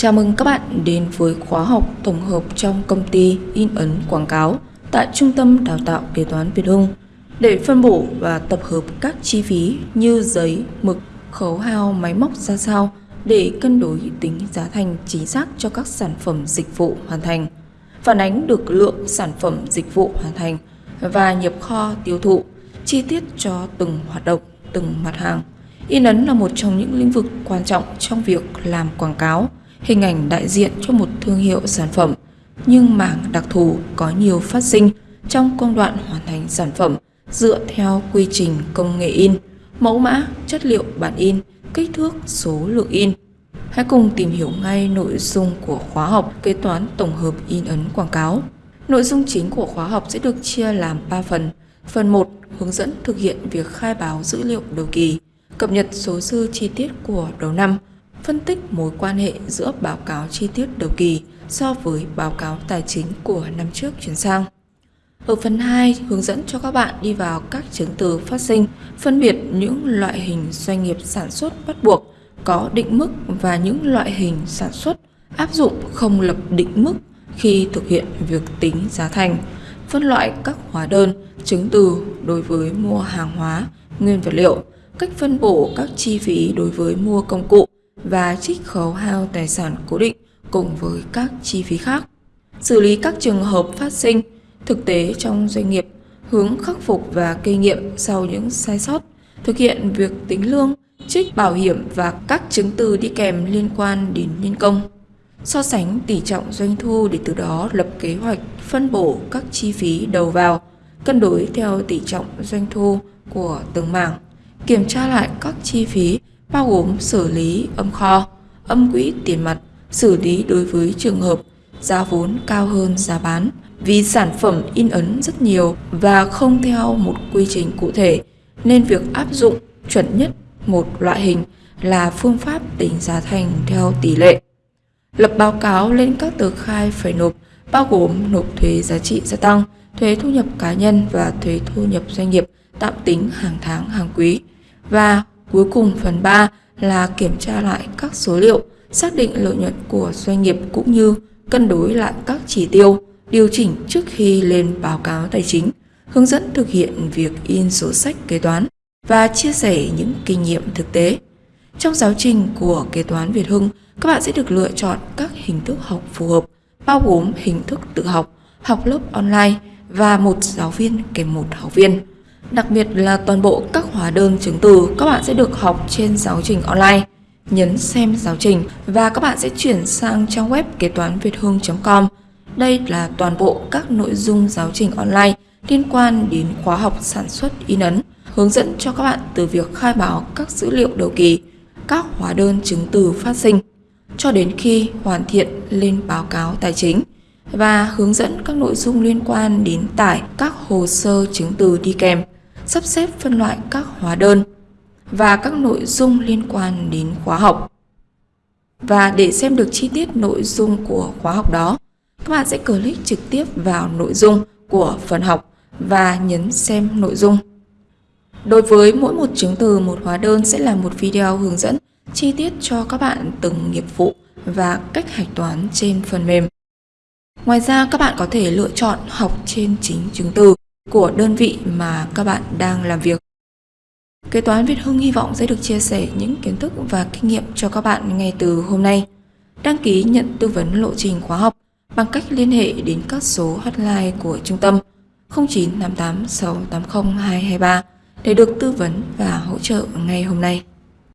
Chào mừng các bạn đến với khóa học tổng hợp trong công ty in ấn quảng cáo tại Trung tâm Đào tạo Kế toán Việt Hưng để phân bổ và tập hợp các chi phí như giấy, mực, khấu hao, máy móc ra sao để cân đối tính giá thành chính xác cho các sản phẩm dịch vụ hoàn thành, phản ánh được lượng sản phẩm dịch vụ hoàn thành và nhập kho tiêu thụ, chi tiết cho từng hoạt động, từng mặt hàng. In ấn là một trong những lĩnh vực quan trọng trong việc làm quảng cáo, hình ảnh đại diện cho một thương hiệu sản phẩm, nhưng mảng đặc thù có nhiều phát sinh trong công đoạn hoàn thành sản phẩm dựa theo quy trình công nghệ in, mẫu mã, chất liệu bản in, kích thước, số lượng in. Hãy cùng tìm hiểu ngay nội dung của khóa học kế toán tổng hợp in ấn quảng cáo. Nội dung chính của khóa học sẽ được chia làm 3 phần. Phần 1 hướng dẫn thực hiện việc khai báo dữ liệu đầu kỳ, cập nhật số dư chi tiết của đầu năm, phân tích mối quan hệ giữa báo cáo chi tiết đầu kỳ so với báo cáo tài chính của năm trước chuyển sang. Ở phần 2, hướng dẫn cho các bạn đi vào các chứng từ phát sinh, phân biệt những loại hình doanh nghiệp sản xuất bắt buộc có định mức và những loại hình sản xuất áp dụng không lập định mức khi thực hiện việc tính giá thành, phân loại các hóa đơn, chứng từ đối với mua hàng hóa, nguyên vật liệu, cách phân bổ các chi phí đối với mua công cụ và trích khấu hao tài sản cố định cùng với các chi phí khác. Xử lý các trường hợp phát sinh thực tế trong doanh nghiệp, hướng khắc phục và kinh nghiệm sau những sai sót, thực hiện việc tính lương, trích bảo hiểm và các chứng từ đi kèm liên quan đến nhân công. So sánh tỷ trọng doanh thu để từ đó lập kế hoạch phân bổ các chi phí đầu vào, cân đối theo tỷ trọng doanh thu của từng mảng, kiểm tra lại các chi phí bao gồm xử lý âm kho, âm quỹ tiền mặt, xử lý đối với trường hợp giá vốn cao hơn giá bán vì sản phẩm in ấn rất nhiều và không theo một quy trình cụ thể nên việc áp dụng chuẩn nhất một loại hình là phương pháp tính giá thành theo tỷ lệ. Lập báo cáo lên các tờ khai phải nộp bao gồm nộp thuế giá trị gia tăng, thuế thu nhập cá nhân và thuế thu nhập doanh nghiệp tạm tính hàng tháng hàng quý. Và cuối cùng phần 3 là kiểm tra lại các số liệu, xác định lợi nhuận của doanh nghiệp cũng như cân đối lại các chỉ tiêu, điều chỉnh trước khi lên báo cáo tài chính, hướng dẫn thực hiện việc in sổ sách kế toán và chia sẻ những kinh nghiệm thực tế. Trong giáo trình của kế toán Việt Hưng, các bạn sẽ được lựa chọn các hình thức học phù hợp, bao gồm hình thức tự học, học lớp online và một giáo viên kèm một học viên. Đặc biệt là toàn bộ các hóa đơn chứng từ các bạn sẽ được học trên giáo trình online. Nhấn xem giáo trình và các bạn sẽ chuyển sang trang web kế toán việt hương.com Đây là toàn bộ các nội dung giáo trình online liên quan đến khóa học sản xuất in ấn, hướng dẫn cho các bạn từ việc khai báo các dữ liệu đầu kỳ, các hóa đơn chứng từ phát sinh, cho đến khi hoàn thiện lên báo cáo tài chính và hướng dẫn các nội dung liên quan đến tải các hồ sơ chứng từ đi kèm sắp xếp phân loại các hóa đơn và các nội dung liên quan đến khóa học. Và để xem được chi tiết nội dung của khóa học đó, các bạn sẽ click trực tiếp vào nội dung của phần học và nhấn xem nội dung. Đối với mỗi một chứng từ một hóa đơn sẽ là một video hướng dẫn chi tiết cho các bạn từng nghiệp vụ và cách hạch toán trên phần mềm. Ngoài ra, các bạn có thể lựa chọn học trên chính chứng từ của đơn vị mà các bạn đang làm việc. Kế toán Việt Hưng hy vọng sẽ được chia sẻ những kiến thức và kinh nghiệm cho các bạn ngay từ hôm nay. Đăng ký nhận tư vấn lộ trình khóa học bằng cách liên hệ đến các số hotline của trung tâm 0988 680 223 để được tư vấn và hỗ trợ ngay hôm nay.